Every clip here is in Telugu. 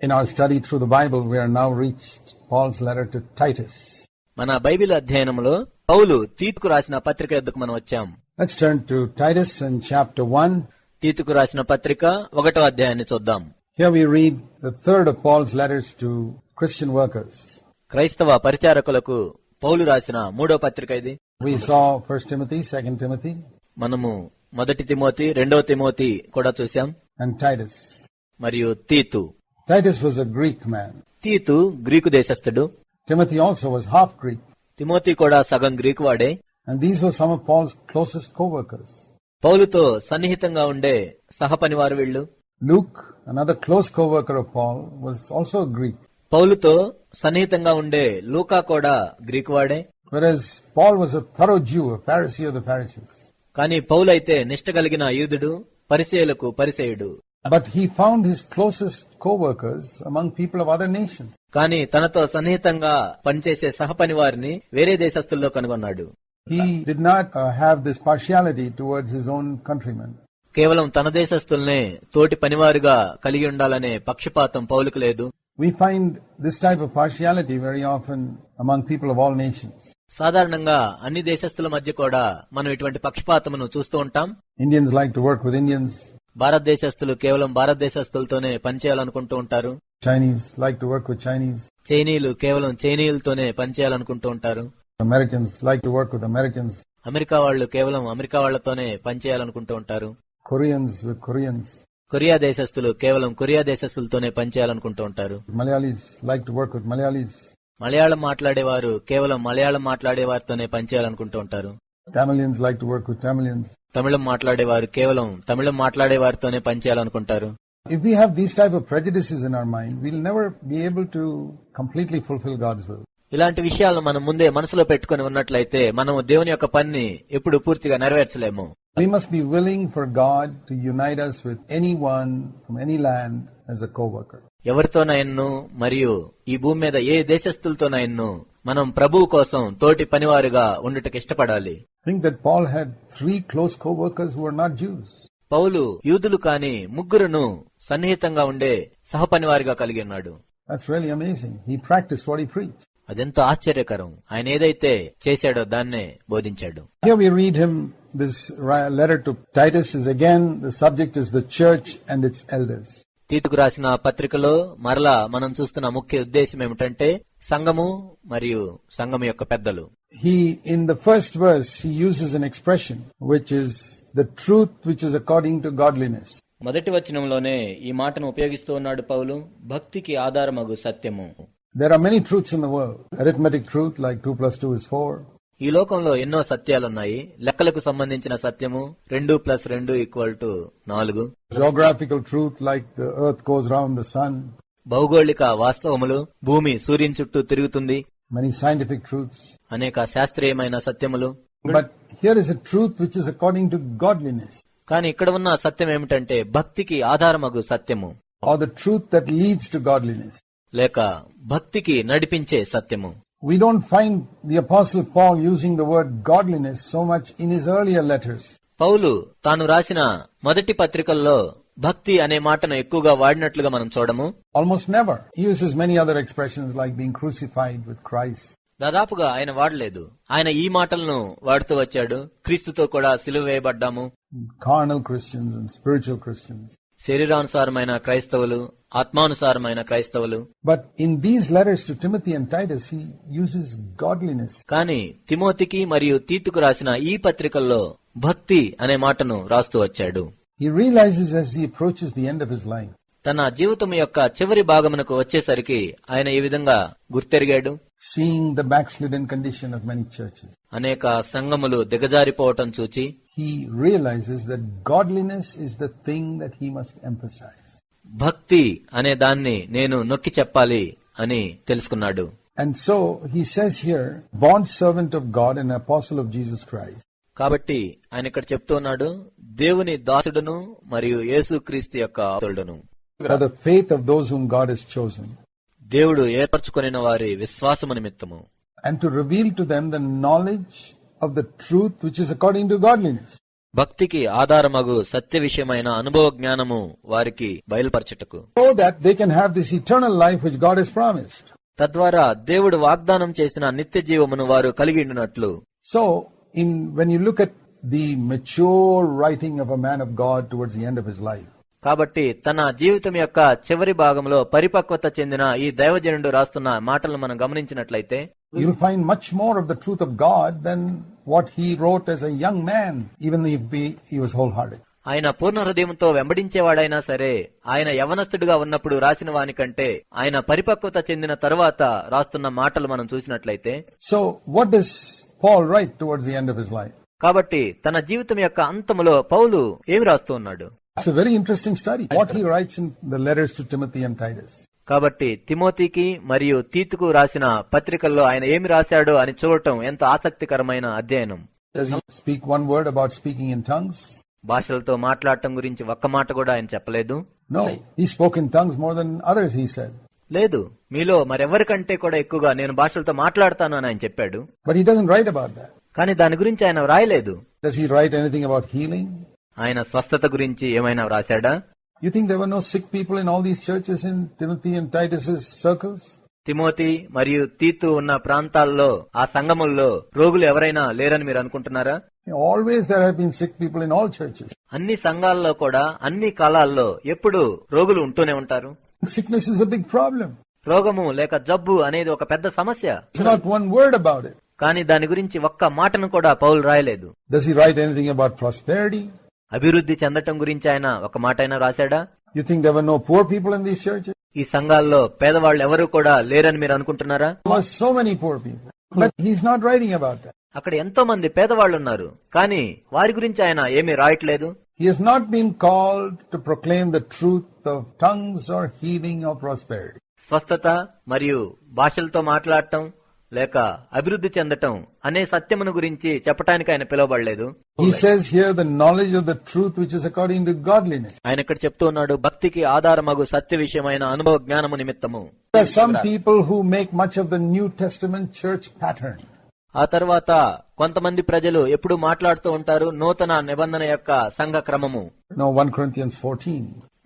In our study through the Bible, we are now reached Paul's letter to Titus. మన బైబిల్ అధ్యయనంలో పౌలు తీతుకు రాసిన పత్రిక ఎద్దుకు మనం వచ్చాం Let's turn to Titus in chapter 1. తీతుకు రాసిన పత్రిక ఒకటో అధ్యాయాన్ని చూద్దాం Here we read the third of Paul's letters to Christian workers. క్రైస్తవ పరిచారకులకు పౌలు రాసిన మూడో పత్రిక ఇది We saw 1 Timothy, 2 Timothy, మనము మొదటి తిమోతి రెండవ తిమోతి కూడా చూశాం and Titus. మరియు తీతు Titus was a Greek man. తీతు Greek దేశస్థుడు Timothy also was half Greek. Timothy కూడా సగం గ్రీకు వాడే And these were some of Paul's closest co-workers. పౌలుతో సన్నిహితంగా ఉండే సహపనివారు వీళ్ళు Luke, another close co-worker of Paul, was also a Greek. పౌలుతో సన్నిహితంగా ఉండే లూకా కూడా గ్రీకు వాడే Whereas Paul was a thorough Jew, a Pharisee of the Pharisees. కానీ పౌలైతే నిష్ట కలిగిన యూదుడు పరిచయులకు పరిచయుడు But he found his closest co-workers among people of other nations. కానీ తనతో సన్నిహితంగా పనిచేసే సహపనివారిని వేరే దేశస్తుల్లో కనుగొన్నాడు He did not uh, have this partiality towards his own countrymen. కేవలం తన దేశస్తుల్నే తోటి పనివారుగా కలిగి ఉండాలనే పక్షపాతం పౌలుకు లేదు We find this type of partiality very often among people of all nations. సాధారణంగా అన్ని దేశస్తుల మధ్య కూడా మనం ఇటువంటి పక్షపాతమును చూస్తూ ఉంటాం Indians like to work with Indians. భారతదేశస్తులు కేవలం భారతదేశస్తులతోనే పనిచేయాలనుకుంటూ ఉంటారు Chinese like to work with Chinese. చైనీయులు కేవలం చైనీయులతోనే పనిచేయాలనుకుంటూ ఉంటారు Americans like to work with Americans. America వాళ్ళు కేవలం అమెరికా వాళ్ళతోనే పనిచేయాలనుకుంటూ ఉంటారు Koreans with Koreans. కొరియా దేశస్తులు కేవలం కొరియా దేశస్తులతోనే పనిచేయాలనుకుంటూ ఉంటారు Malayalis like to work with Malayalis. Malayalam మాట్లాడేవారు కేవలం మలయాళం మాట్లాడే వారితోనే పనిచేయాలనుకుంటూ ఉంటారు Tamilians like to work with Tamilians. తమిళం మాట్లాడేవారు కేవలం తమిళం మాట్లాడే వారితోనే పనిచేయాలనుకుంటారు If we have these type of prejudices in our mind, we'll never be able to completely fulfill God's will. ఇలాంటి విషయాలను మనం ముందే మనసులో పెట్టుకుని ఉన్నట్లయితే మనం దేవుని యొక్క పనిని ఎప్పుడు పూర్తిగా నెరవేర్చలేము We must be willing for God to unite us with anyone from any land as a co-worker. ఎవరితోనైన్ను మరియు ఈ భూమి మీద ఏ దేశస్తులతోనైన్ను మనం ప్రభువు కోసం తోటి పనివారుగా ఉండటం ఇష్టపడాలి. పౌలు యూదులు కాని ముగ్గురును సన్నిహితంగా ఉండే సహపనివారిగా కలిగి ఉన్నాడు. అదెంత ఆశ్చర్యకరం. ఆయన ఏదైతే చేశాడో దాన్నే బోధించాడు. This letter to Titus is again the subject is the church and its elders. తీతుకు రాసిన పత్రికలో మరలా మనం చూస్తున్న ముఖ్య ఉద్దేశం ఏమిటంటే సంఘము మరియు సంఘము యొక్క పెద్దలు. He in the first verse uses an expression which is the truth which is according to godliness మొదటి వచనంలోనే ఈ మాటను ఉపయోగిస్తూ ఉన్నాడు పౌలు భక్తికి ఆధారమగు సత్యము. There are many truths in the world arithmetic truth like two plus two is four ఈ లోకంలో ఎన్నో సత్యాలున్నాయి. లెక్కలకు సంబంధించిన సత్యము రెండు ప్లస్ రెండు ఈక్వల్ టు నాలుగు. Geographical truth like round sun భౌగోళిక వాస్తవములు భూమి సూర్యుని చుట్టూ తిరుగుతుంది. మెనీ సైంటిఫిక్ ట్రూత్స్ అనేక శాస్త్రీయమైన సత్యములు. But here is truth which is according to God godliness కానీ ఇక్కడ ఉన్న సత్యం ఏమిటంటే భక్తికి ఆధారమగు సత్యము. Or the truth that leads to God godliness లేక భక్తికి నడిపించే సత్యము. We don't find the apostle Paul using the word godliness so much in his earlier letters. పౌలు తాను రాసిన మొదటి పత్రికల్లో భక్తి అనే మాటను ఎక్కువగా వాడినట్లుగా మనం చూడము Almost never. He uses many other expressions like being crucified with Christ, దాదాపుగా ఆయన వాడలేదు ఆయన ఈ మాటలను వాడుతూ వచ్చాడు క్రీస్తుతో కూడా సిలువ వేయబడ్డాము carnal Christians and spiritual Christians. శరీరానుసారమైన క్రైస్తవులు ఆత్మానుసారమైన క్రైస్తవులు. But in these letters to Timothy and Titus he uses godliness కానీ తిమోతికి మరియు తీతుకు రాసిన ఈ పత్రికల్లో భక్తి అనే మాటను రాస్తూ వచ్చాడు. He realises as he approaches the end of his life. తన జీవితం యొక్క చివరి భాగమునకు వచ్చేసరికి ఆయన ఈ విధంగా గుర్తెరిగాడు? Seeing the backslidden condition of many churches అనేక సంఘములు దిగజారిపోవటం చూచి he realizes that godliness is the thing that he must emphasize. భక్తి అనే దాన్ని నేను నొక్కి చెప్పాలి అని తెలుసుకున్నాడు And so he says here, bond servant of God and apostle of Jesus Christ, కాబట్టి ఆయన ఇక్కడ చెప్తున్నాడు దేవుని దాసుడును మరియు యేసుక్రీస్తు యొక్క ఆతుడును for the faith of those whom God has chosen, దేవుడు ఏర్పరచుకొనిన వారి విశ్వాసము నిమిత్తము and to reveal to them the knowledge of the truth which is according to godliness. భక్తికి ఆధారమగు సత్య విషయమైన అనుభవ జ్ఞానము వారికి బయలుపరచుటకు so that they can have this eternal life which God has promised. తద్వారా దేవుడు వాగ్దానం చేసిన నిత్య జీవమును వారు కలిగి ఉండినట్లు So, in when you look at the mature writing of a man of God towards the end of his life, కాబట్టి తన జీవితం యొక్క చివరి భాగంలో పరిపక్వత చెందిన ఈ దైవజనుడు రాస్తున్న మాటలను మనం గమనించినట్లయితే more of the truth of God than what he wrote as a young man, even if he, he was wholehearted. ఆయన పూర్ణ హృదయంతో వెంబడించేవాడైనా సరే ఆయన యవనస్తుడిగా ఉన్నప్పుడు రాసిన వానికంటే ఆయన పరిపక్వత చెందిన తరువాత రాస్తున్న మాటలు మనం చూసినట్లయితే So, what does Paul write towards the end of his life? కాబట్టి తన జీవితం యొక్క అంతములో పౌలు ఏమి రాస్తూ ఉన్నాడు it's very interesting story what he writes in the letters to Timothy and Titus కాబట్టి తిమోతికి మరియు తీతుకు రాసిన పత్రికల్లో ఆయన ఏమి రాశాడు అని చూడటం ఎంత ఆసక్తికరమైన అధ్యయనం. Speak one word about speaking in tongues భాషలతో మాట్లాడటం గురించి ఒక్క మాట కూడా ఆయన చెప్పలేదు. No he spoke in tongues more than others he said లేదు మీలో మరెవరికంటే కూడా ఎక్కువగా నేను భాషలతో మాట్లాడతాను అని ఆయన చెప్పాడు. But he doesn't write about that కానీ దాని గురించి ఆయన రాయలేదు does he write anything about healing ఆయన స్వస్థత గురించి ఏమైనా వ్రాశాడా? You think there were no sick people in all these churches in Timothy and Titus circles Timothy మరియు తీతు ఉన్న ప్రాంతాల్లో ఆ సంగమంలో రోగులు ఎవరైనా లేరని మీరు అనుకుంటున్నారా? Always there have sick people in all churches అన్ని సంఘాల్లో కూడా అన్ని కాలాల్లో ఎప్పుడు రోగులు ఉంటూనే ఉంటారు. సిక్నెస్ ఇస్ అ ప్రాబ్లం రోగము లేక జబ్బు అనేది ఒక పెద్ద సమస్య. వన్ వర్డ్ అబౌట్ కానీ దాని గురించి ఒక్క మాటను కూడా పౌలు రాయలేదు. అభివృద్ధి చెందటం గురించి ఆయన ఒక మాట అయినా రాశాడా you think there were no poor people in these church ఈ సంఘాల్లో పేదవాళ్ళు ఎవరు కూడా లేరని మీరు అనుకుంటున్నారా? So many poor people but he's not writing about అక్కడ ఎంతో మంది పేదవాళ్ళు ఉన్నారు. కానీ వారి గురించి ఆయన ఏమి రాయట్లేదు. He's not been called to proclaim the truth of tongues or healing of prosperity స్వస్థత మరియు భాషలతో మాట్లాడటం లేక అభివృద్ధి చెందటం అనే సత్యమును గురించి చెప్పడానికి ఆయన పిలువబడలేదు. ఆయన ఇక్కడ చెప్తూ ఉన్నాడు భక్తికి ఆధారమగు సత్య విషయమైన అనుభవ జ్ఞానము నిమిత్తము. People who make much of the new testament church ఆ తర్వాత కొంతమంది ప్రజలు ఎప్పుడు మాట్లాడుతూ ఉంటారు నూతన నిబంధన యొక్క సంఘ క్రమము.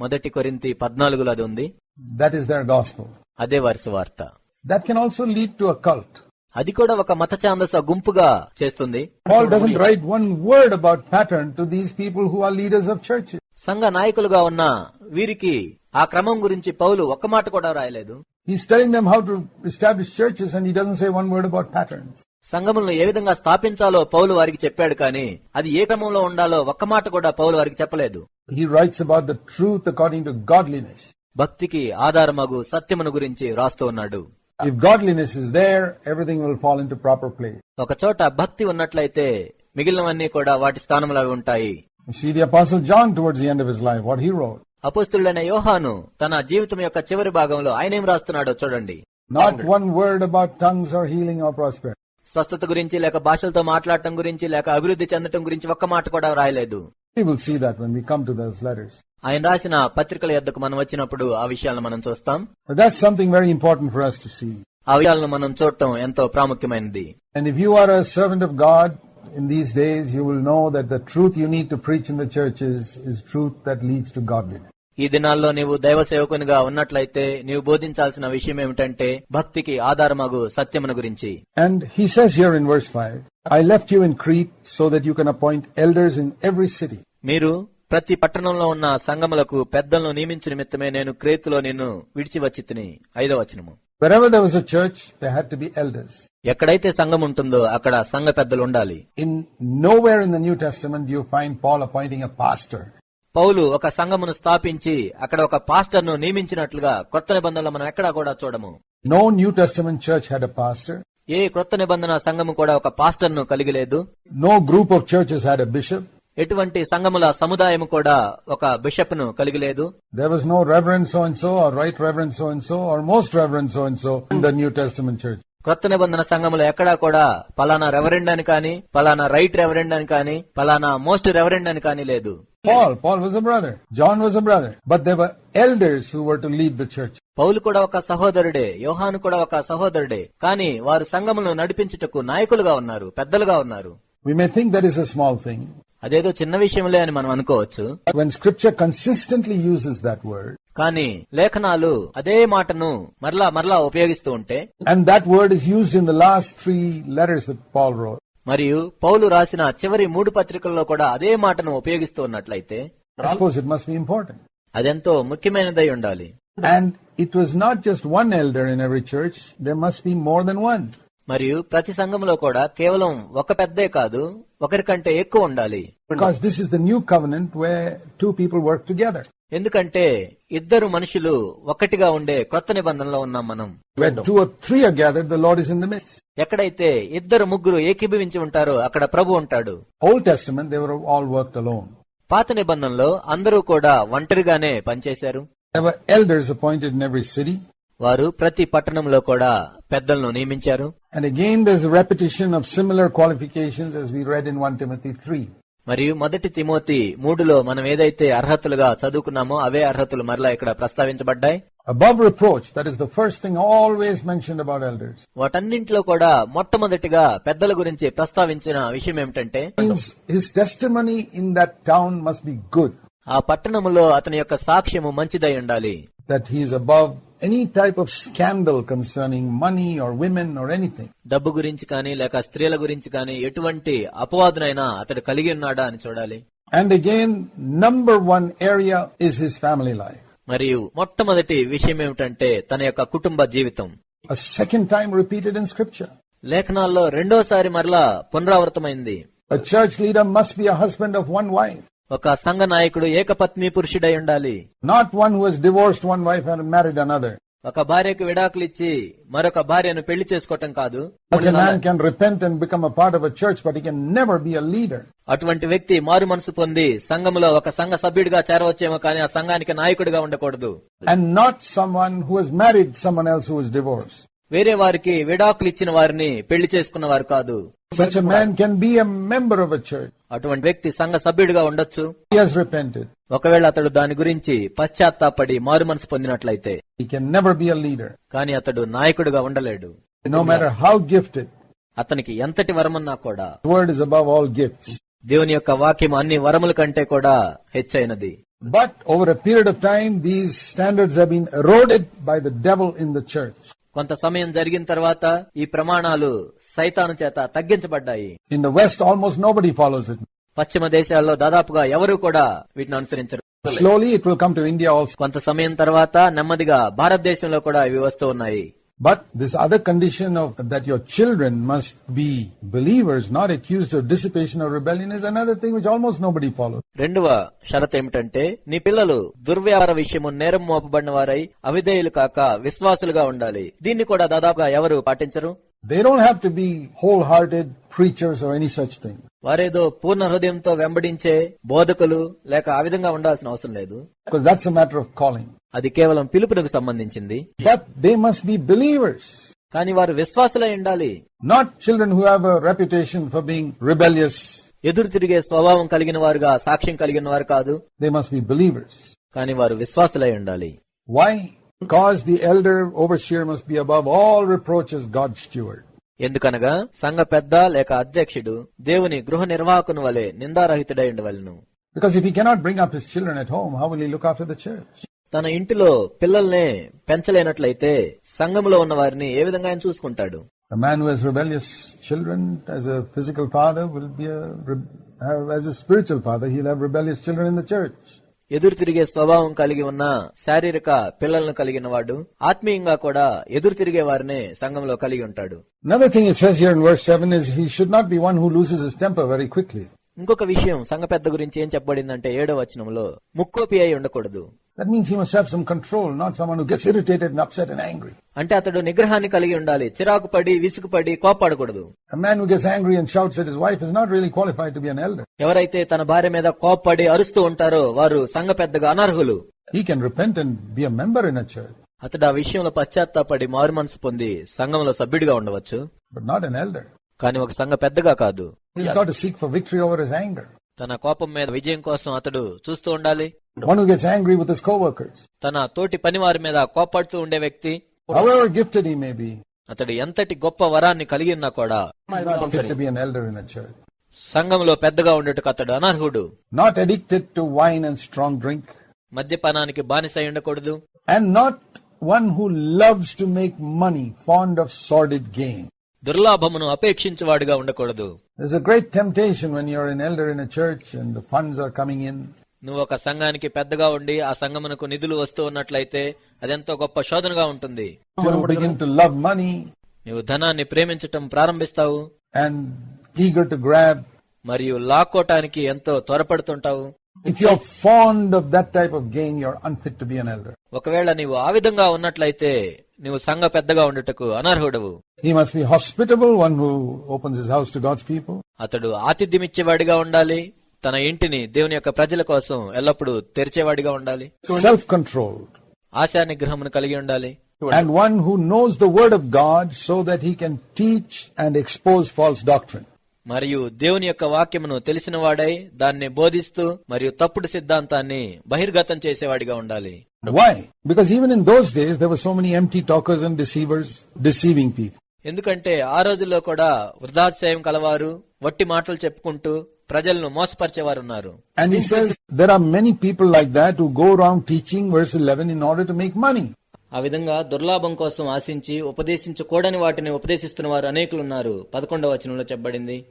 మొదటి కొరింతి పద్నాలుగులో అది ఉంది. దట్ ఈస్ దాస్ అదే వారి వార్త that can also lead to occult అది కూడా ఒక మత ఛాందస గుంపుగా చేస్తుంది. Write one word about pattern to these people who are leaders of church సంఘ నాయకులుగా ఉన్న వీరికి ఆ క్రమం గురించి పౌలు ఒక్క మాట కూడా రాయలేదు. సంఘములను ఏ విధంగా స్థాపించాలో పౌలు వారికి చెప్పాడు కానీ అది ఏ క్రమంలో ఉండాలో ఒక్క మాట కూడా పౌలు వారికి చెప్పలేదు. He writes about the truth according to godliness భక్తికి ఆధారమగు సత్యమును గురించి రాస్తూ ఉన్నాడు. If godliness is there, everything will fall into proper place. ఒక చోట భక్తి ఉన్నట్లయితే మిగిలినవన్నీ కూడా వాటి స్థానంలో అవి ఉంటాయి You see the apostle John towards the end of his life, what he wrote. అపుస్తుడైన యోహాను తన జీవితం యొక్క చివరి భాగంలో ఆయన ఏం రాస్తున్నాడో చూడండి Not one word about tongues or healing or prosperity. స్వస్థత గురించి లేక భాషలతో మాట్లాడటం గురించి లేక అభివృద్ధి చెందటం గురించి ఒక్క మాట కూడా రాయలేదు We will see that when we come to those letters. ఆయన రాసిన పత్రికల యొద్దకు మనం వచ్చినప్పుడు ఆ విషయాలను మనం చూస్తాం But that's something very important for us to see. ఆ విషయాలను మనం చూడటం ఎంతో ప్రాముఖ్యమైనది And if you are a servant of God in these days, you will know that the truth you need to preach in the churches is truth that leads to godliness. ఈ దినాల్లో నీవు దైవ సేవకునిగా ఉన్నట్లయితే నీవు బోధించాల్సిన విషయం ఏమిటంటే భక్తికి ఆధారమగు సత్యమును గురించి. And he says here in verse five I left you in Crete so that you can appoint elders in every city మీరు ప్రతి పట్టణంలో ఉన్న సంగములకు పెద్దలను నియమించిన నిమిత్తమే నేను క్రేతులో నిన్ను విడిచి వచ్చి తిని. ఐదో వచనము. ఎక్కడైతే సంఘం ఉంటుందో అక్కడ సంఘ పెద్దలు ఉండాలి. In nowhere in the test testament you find Paul appointing a pastor పౌలు ఒక సంఘమును స్థాపించి అక్కడ ఒక పాస్టర్ను నియమించినట్లుగా కొత్త నిబంధనలు మనం ఎక్కడా కూడా చూడము New Testament church had a pastor. ఏ క్రొత్త నిబంధన సంఘము కూడా ఒక పాస్టర్ను కలిగి లేదు group of churches had a bishop. ఎటువంటి సంఘముల సముదాయం కూడా ఒక బిషప్ను కలిగి లేదు was no Reverend so and so or Right Reverend so and so or Most Reverend so and so in the New Testament church. క్రొత్త నిబంధన సంఘములో ఎక్కడా కూడా పలానా రెవరెండ్ అని కానీ పలానా రైట్ రెవరెండ్ అని కానీ పలానా మోస్ట్ రెవరెండ్ అని కానీ లేదు Paul, Paul was a brother. John was a brother. But there were elders who were to lead the church. పౌలు కూడా ఒక సహోదరుడే యోహాను కూడా ఒక సహోదరుడే కానీ వారు సంఘములను నడిపించుటకు నాయకులుగా ఉన్నారు పెద్దలుగా ఉన్నారు We may think that is a small thing. అదేదో చిన్న విషయంలే అని మనం అనుకోవచ్చు When scripture consistently uses that word, కానీ లేఖనాలు అదే మాటను మరలా మరలా ఉపయోగిస్తూ ఉంటే and that word is used in the last three letters that Paul wrote, మరియు పౌలు రాసిన చివరి మూడు పత్రికల్లో కూడా అదే మాటను ఉపయోగిస్తూ ఉన్నట్లయితే అదెంతో ముఖ్యమైనదై ఉండాలి. And it was not just one elder in every church they must be more than one మరియు ప్రతి సంఘంలో కూడా కేవలం ఒక పెద్ద కాదు ఒకరి కంటే ఎక్కువ ఉండాలి. Because this is the new covenant way two people work together ఎందుకంటే ఇద్దరు మనుషులు ఒక్కటిగా ఉండే కొత్త నిబంధనలో ఉన్నాం మనం. ఎక్కడైతే ఇద్దరు ముగ్గురు ఏకీభవించి ఉంటారో అక్కడ ప్రభు ఉంటాడు. పాత నిబంధనలో అందరూ కూడా ఒంటరిగానే పనిచేశారు. వారు ప్రతి పట్టణంలో కూడా పెద్దలను నియమించారు. And again this repetition of similar qualification one Timothy three మరియు మొదటి తిమోతి మూడులో మనం ఏదైతే అర్హతలుగా చదువుకున్నామో అవే అర్హతలు మరలా ఇక్కడ ప్రస్తావించబడ్డాయి. Above reproach, that is the first thing always mentioned about elders. వాటన్నింటిలో కూడా మొట్టమొదటిగా పెద్దల గురించి ప్రస్తావించిన విషయం ఏమిటంటే his testimony in that town must be good, ఆ పట్టణములో అతని యొక్క సాక్ష్యము మంచిదై ఉండాలి. That he is above any type of scandal concerning money or women or anything డబ్బు గురించి కానీ లేక స్త్రీల గురించి కానీ ఎటువంటి అపవాదునైనా అతడు కలిగి ఉన్నాడా అని చూడాలి. And again number one area is his family life మరియు మొట్టమొదటి విషయం ఏమిటంటే తన యొక్క కుటుంబ జీవితం. Second time repeated in scripture లేఖనాల్లో రెండోసారి మరలా పునరావృతమైంది. Church leader must be husband of one wife ఒక సంఘ నాయకుడు ఏకపత్ని పురుషుడై ఉండాలి. Not one who divorced one wife and married another ఒక భార్యకు విడాకులు ఇచ్చి మరొక భార్యను పెళ్ళి చేసుకోవటం కాదు. అటువంటి వ్యక్తి మారు మనసు పొంది సంఘంలో ఒక సంఘ సభ్యుడిగా చేరవచ్చేమో కానీ ఆ సంఘానికి నాయకుడిగా ఉండకూడదు. And not some who has divorce వేరే వారికి విడాకులు ఇచ్చిన వారిని పెళ్ళి చేసుకున్న వారు కాదు. అటువంటి వ్యక్తి సంఘ సభ్యుడిగా ఉండొచ్చు. ఒకవేళ అతడు దాని గురించి పశ్చాత్తాపడి మారు మనసు పొందినట్లయితే కానీ అతడు నాయకుడుగా ఉండలేడు. నో మేర హౌ గిఫ్ట్ అతనికి ఎంతటి వరమున్నా కూడా world is above all gift దేవుని యొక్క వాక్యం అన్ని వరముల కంటే కూడా హెచ్చైనది. But over a period of time these standards been eroded by the devil in the church కొంత సమయం జరిగిన తర్వాత ఈ ప్రమాణాలు సైతాను చేత తగ్గించబడ్డాయి In the West, almost nobody follows it. పశ్చిమ దేశాల్లో దాదాపుగా ఎవరు కూడా వీటిని అనుసరించరు Slowly, it will come to India also. కొంత సమయం తర్వాత నెమ్మదిగా భారతదేశంలో కూడా ఇవి వస్తూ ఉన్నాయి But this other condition of that your children must be believers, not accused of dissipation or rebellion, is another thing which almost nobody follows. రెండవ షరత్ ఏమిటంటే నీ పిల్లలు దుర్వ్యాపార విషయము నేరం మోపబడిన వారై అవిధేయులు కాక విశ్వాసులుగా ఉండాలి దీన్ని కూడా దాదాపుగా ఎవరు పాటించరు they don't have to be whole hearted preachers any such thing వారేదో పూర్ణ హృదయంతో వెంబడించే బోధకులు లేక ఆ విధంగా ఉండాల్సిన అవసరం లేదు. దట్స్ మ్యాటర్ ఆఫ్ కాలింగ్ అది కేవలం పిలుపునకు సంబంధించింది. దే మస్ట్ బి బిలీవర్స్ కానీ వారు విశ్వాసులై ఉండాలి. Not children who have reputation for being rebellious ఎదురు తిరిగే స్వభావం కలిగిన వారుగా సాక్ష్యం కలిగిన వారు కాదు. దే మస్ట్ బి బిలీవర్స్ కానీ వారు విశ్వాసులై ఉండాలి. Why Because the elder overseer must be above all reproaches God's steward. ఎందుకనగా సంఘ పెద్ద లేక అధ్యక్షుడు దేవుని గృహ నిర్వాహకు వలె నిందారహితుడై ఉండవలను తన ఇంటిలో పిల్లల్ని పెంచలేనట్లయితే సంఘంలో ఉన్న వారిని ఏ విధంగా ఆయన చూసుకుంటాడు? Physical father father he'll have rebellious children in the church ఎదురు తిరిగే స్వభావం కలిగి ఉన్న శారీరక పిల్లలను కలిగిన వాడు ఆత్మీయంగా కూడా ఎదురు తిరిగే వారిని సంఘంలో కలిగి ఉంటాడు. ఇంకొక విషయం సంఘ పెద్ద గురించి ఏం చెప్పబడింది అంటే ఏడో వచనంలో ముక్కోపి అయి ఉండకూడదు. అంటే అతడు నిగ్రహాన్ని కలిగి ఉండాలి చిరాకు పడి విసుగు పడి కోపాడకూడదు ఎవరైతే తన భార్య మీద కోపడి అరుస్తూ ఉంటారో వారు సంఘ పెద్దగా అనర్హులు అతడు ఆ విషయంలో పశ్చాత్తాపడి మారు మనసు పొంది సంఘంలో సభ్యుడిగా ఉండవచ్చు. నాట్ ఎన్ కానీ ఒక సంఘ పెద్దగా కాదు. తన కోపం మీద విజయం కోసం అతడు చూస్తూ ఉండాలి. తన తోటి పని వారి మీద కోపాడుతూ ఉండే వ్యక్తి. అతడు ఎంతటి గొప్ప వరాన్ని కలిగి ఉన్నా కూడా సంఘంలో పెద్దగా ఉండటం అతడు అనర్హుడు. Not addicted to wine and strong drink మద్యపానానికి బానిస ఉండకూడదు. And not one who loves to make money fond of solid game దుర్లాభమును అపేక్షించవాడుగా ఉండకూడదు. నువ్వు ఒక సంఘానికి పెద్దగా ఉండి ఆ సంఘమునకు నిధులు వస్తూ ఉన్నట్లయితే అదెంతో గొప్ప శోధనగా ఉంటుంది. నువ్వు ధనాన్ని ప్రేమించటం ప్రారంభిస్తావు. మరియు లాక్కోటానికి ఎంతో త్వరపడుతుంటావు. ఒకవేళ నీవు ఆ విధంగా ఉన్నట్లయితే నీవు సంఘ పెద్దగా ఉండటకు అనర్హుడవు. అతడు ఆతిథ్యం ఇచ్చేవాడిగా ఉండాలి. తన ఇంటిని దేవుని యొక్క ప్రజల కోసం ఎల్లప్పుడూ తెరిచేవాడిగా ఉండాలి. సెల్ఫ్ కంట్రోల్ నిగ్రహం కలిగి ఉండాలి. And one who knows the word of God so that he can teach and expose false doctrine మరియు దేవుని యొక్క వాక్యమును తెలిసిన వాడై దాన్ని బోధిస్తూ మరియు తప్పుడు సిద్ధాంతాన్ని బహిర్గతం చేసేవాడిగా ఉండాలి Why? Because even in those days, there were so many empty talkers and deceivers deceiving people. ఎందుకంటే ఆ రోజుల్లో కూడా వృద్ధాశ్రయం కలవారు వట్టి మాటలు చెప్పుకుంటూ ప్రజలను మోసపరిచేవారు ఉన్నారు And he says there are many people like that who go around teaching verse 11 in order to make money. ఆ విధంగా దుర్లాభం కోసం ఆశించి ఉపదేశించకూడని వాటిని ఉపదేశిస్తున్న వారు అనేకులు ఉన్నారు పదకొండవ వచనంలో చెప్పబడింది.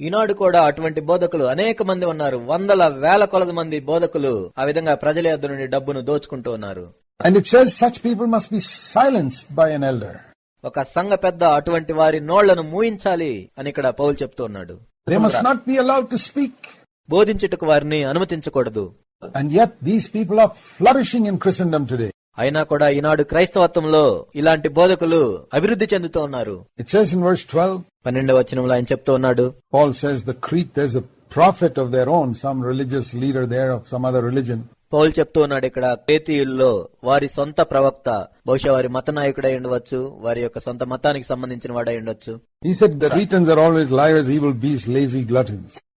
ఈనాడు కూడా అటువంటి బోధకులు అనేక మంది ఉన్నారు. వందల వేల కొలది మంది బోధకులు ఆ విధంగా ప్రజల యొద్ నుండి డబ్బును దోచుకుంటూ ఉన్నారు. ఒక సంఘ పెద్ద అటువంటి వారి నోళ్ళను మూయించాలి అని ఇక్కడ పౌల్ చెప్తూ ఉన్నాడు. They must. బోధించుటకు వారిని అనుమతించకూడదు. అయినా కూడా ఈనాడు క్రైస్తవత్వంలో ఇలాంటి బోధకులు అభివృద్ధి చెందుతూ ఉన్నారు. పన్నెండవ వచనంలో ఆయన చెప్తూ ఉన్నాడు. Prophet of their own some religious leader their of some other religion Paul చెప్తూ ఉన్నాడు ఇక్కడ పేతీయుల్లో వారి సొంత ప్రవక్త బహుశా వారి మత నాయకుడై ఉండవచ్చు వారి యొక్క సొంత మతానికి సంబంధించిన వాడై ఉండొచ్చు.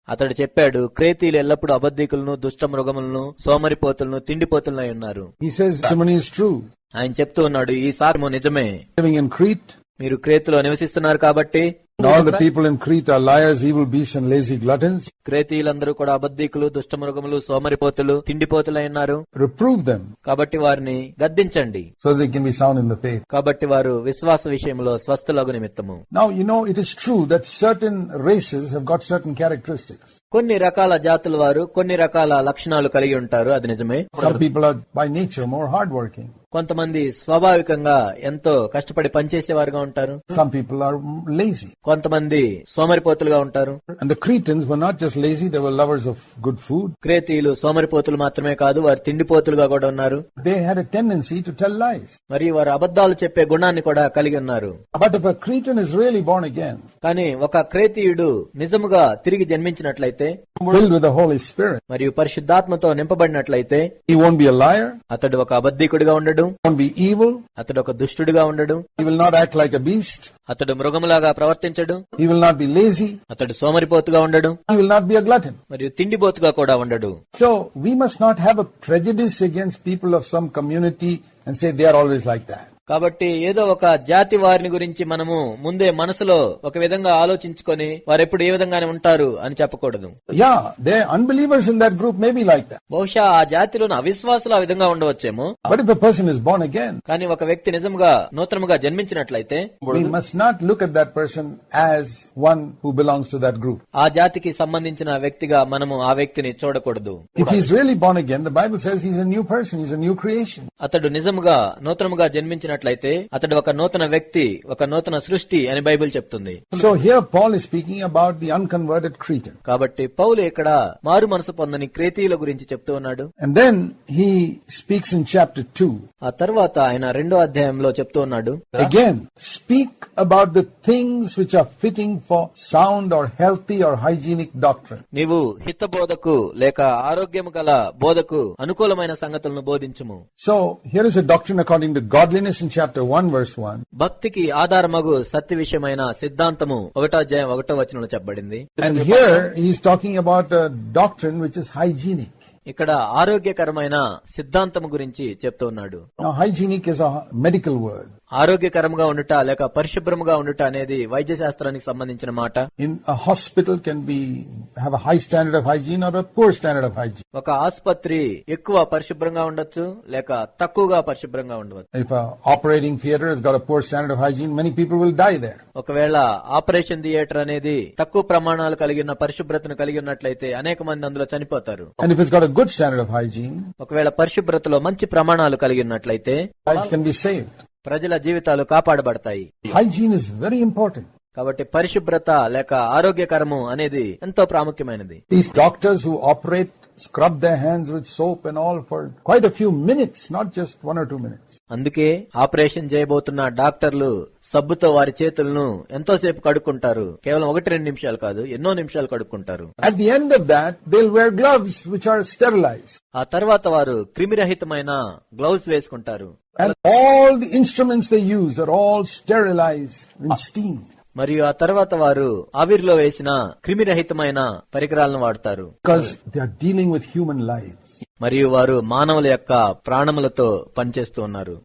అతడు చెప్పాడు క్రేతీయులు ఎల్లప్పుడూ అబద్ధికులను దుష్ట మృగములను సోమరిపోతులను తిండిపోతులై ఉన్నారు. He says testimony is true. ఆయన చెప్తూ ఉన్నాడు ఈ సారము నిజమే. Living in Crete, మీరు క్రేతులో నివసిస్తున్నారు కాబట్టి and all the people in Crete are liars, evil beasts, and lazy gluttons. క్రేతీయులందరూ కూడా అబద్ధికులు దుష్ట మృగములు సోమరిపోతులు తిండిపోతులై ఉన్నారు Reprove them కాబట్టి వారిని గద్దించండి so they can be sound in the faith. కాబట్టి వారు విశ్వాస విషయంలో స్వస్థులగు నిమిత్తము Now, you know, it is true that certain races have got certain characteristics. కొన్ని రకాల జాతుల వారు కొన్ని రకాల లక్షణాలు కలిగి ఉంటారు అది నిజమే Some people are by nature more hardworking. కొంతమంది స్వాభావికంగా ఎంతో కష్టపడి పనిచేసేవారుగా ఉంటారు. సమ్ పీపుల్ ఆర్ లేజీ కొంతమంది సోమరిపోతులుగా ఉంటారు. గుడ్ ఫుడ్ క్రేతీయులు సోమరిపోతులు మాత్రమే కాదు వారు తిండిపోతులుగా కూడా ఉన్నారు. They had a tendency to tell lies మరియు వారు అబద్దాలు చెప్పే గుణాన్ని కూడా కలిగి ఉన్నారు. బట్ క్రీటన్ ఇస్ రియలీ కానీ ఒక క్రేతీయుడు నిజముగా తిరిగి జన్మించినట్లయితే filled with the Holy Spirit, మరియు పరిశుద్ధాత్మతో నింపబడినట్లయితే he won't be a liar, అతడు ఒక అబద్ధికుడిగా ఉండడు won't be evil, అతడు ఒక దుష్టుడిగా ఉండడు he will not act like a beast, అతడు మృగములాగా ప్రవర్తించడు he will not be lazy, అతడు సోమరిపోతుగా ఉండడు he will not be a glutton. మరియు తిండిపోతుగా కూడా ఉండడు So we must not have a prejudice against people of some community and say they are always like that. కాబట్టి ఏదో ఒక జాతి వారిని గురించి మనము ముందే మనసులో ఒక విధంగా ఆలోచించుకొని వారు ఎప్పుడు ఏ విధంగానే ఉంటారు అని చెప్పకూడదు. Yeah they unbelievers that group maybe like బహుశా ఆ జాతిలో అవిశ్వాసులు ఆ విధంగా ఉండవచ్చేమో. కానీ ఒక వ్యక్తి నిజంగా నూతనముగా జన్మించినట్లయితే we not look at that person as one who to that group ఆ జాతికి సంబంధించిన వ్యక్తిగా మనము ఆ వ్యక్తిని చూడకూడదు. If he's really born again the Bible says new person is new creation అతడు నిజంగా నూతనముగా జన్మించిన చూసినట్లయితే అతడు ఒక నూతన వ్యక్తి ఒక నూతన సృష్టి అని బైబిల్ చెప్తుంది. So here Paul is speaking about the unconverted creature కాబట్టి పౌలు ఇక్కడ మారు మనసు పొందని క్రేతీయుల గురించి చెప్తూ ఉన్నాడు. And then he speaks in chapter two ఆ తర్వాత ఆయన రెండో అధ్యాయంలో చెప్తూ ఉన్నాడు. Again speak about the things which are fitting for sound or healthy or hygienic doctor నీవు హితబోధకు లేక ఆరోగ్యం గల బోధకు అనుకూలమైన సంగతులను బోధించము. So here is a doctor according to godliness భక్తికి ఆధారమగు సత్య విషయమైన సిద్ధాంతము ఒకటో అధ్యాయం ఒకటో వచనంలో చెప్పబడింది. Talking about doctor which is hygienic ఇక్కడ ఆరోగ్యకరమైన సిద్ధాంతం గురించి చెప్తున్నాడు hygienic is a medical word ఆరోగ్యకరంగా ఉండట లేక పరిశుభ్రంగా ఉండట అనేది వైద్య శాస్త్రానికి సంబంధించిన మాట. In hospital can be high standard of hygiene or standard of hygiene ఒక ఆసుపత్రి ఎక్కువ పరిశుభ్రంగా ఉండొచ్చు లేక తక్కువగా పరిశుభ్రంగా ఉండవచ్చు. Operating theatre standard of hygiene many people will die there ఒకవేళ ఆపరేషన్ థియేటర్ అనేది తక్కువ ప్రమాణాలు కలిగిన పరిశుభ్రతను కలిగి ఉన్నట్లయితే అనేక మంది అందులో చనిపోతారు. గుడ్ స్టాండర్డ్ ఆఫ్ హైజీన్ ఒకవేళ పరిశుభ్రతలో మంచి ప్రమాణాలు కలిగినట్లయితే ప్రజల జీవితాలు కాపాడబడతాయి Hygiene is very important. కాబట్టి పరిశుభ్రత లేక ఆరోగ్యకరము అనేది ఎంతో ప్రాముఖ్యమైనది These doctors who operate scrub their hands with soap and all for quite a few minutes, not just one or two minutes. అందుకే ఆపరేషన్ చేయబోతున్న డాక్టర్లు సబ్బుతో వారి చేతులను ఎంతోసేపు కడుక్కుంటారు కేవలం ఒకటి రెండు నిమిషాలు కాదు ఎన్నో నిమిషాలు కడుక్కుంటారు At the end of that, they'll wear gloves which are sterilized. ఆ తర్వాత వారు క్రిమిరహితమైన గ్లౌస్ వేసుకుంటారు and all the instruments they use are all sterilize steam మరియు ఆ తర్వాత వారు ఆవిర్లో వేసిన క్రిమిరహితమైన పరికరాలను వాడతారు. డీలింగ్ విత్ హ్యూమన్ లైఫ్ మరియు వారు మానవుల యొక్క ప్రాణములతో పనిచేస్తూ ఉన్నారు.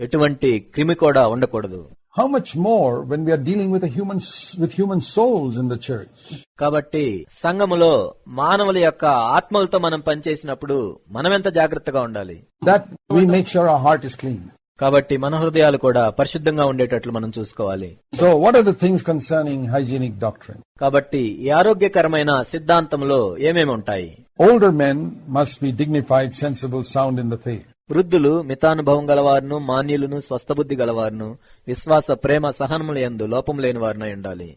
ఎటువంటి క్రిమి కూడా ఉండకూడదు. How much more when we are dealing with a human with human souls in the church? కాబట్టి సంఘములో మానవుల యొక్క ఆత్మలతో మనం పనిచేసినప్పుడు మనం ఎంత జాగ్రత్తగా ఉండాలి That we make sure our heart is clean. కాబట్టి మన హృదయాలు కూడా పరిశుద్ధంగా ఉండేటట్లు మనం చూసుకోవాలి So, what are the things concerning hygienic doctrine? కాబట్టి ఈ ఆరోగ్యకరమైన సిద్ధాంతంలో ఏమేమి ఉంటాయి Older men must be dignified, sensible, sound in the faith. వృద్ధులు మితానుభవం గలవారును మాన్యులను స్వస్థబుద్ధి గలవారును విశ్వాస ప్రేమ సహనములు సహనములందు లోపం లేని వారినై ఉండాలి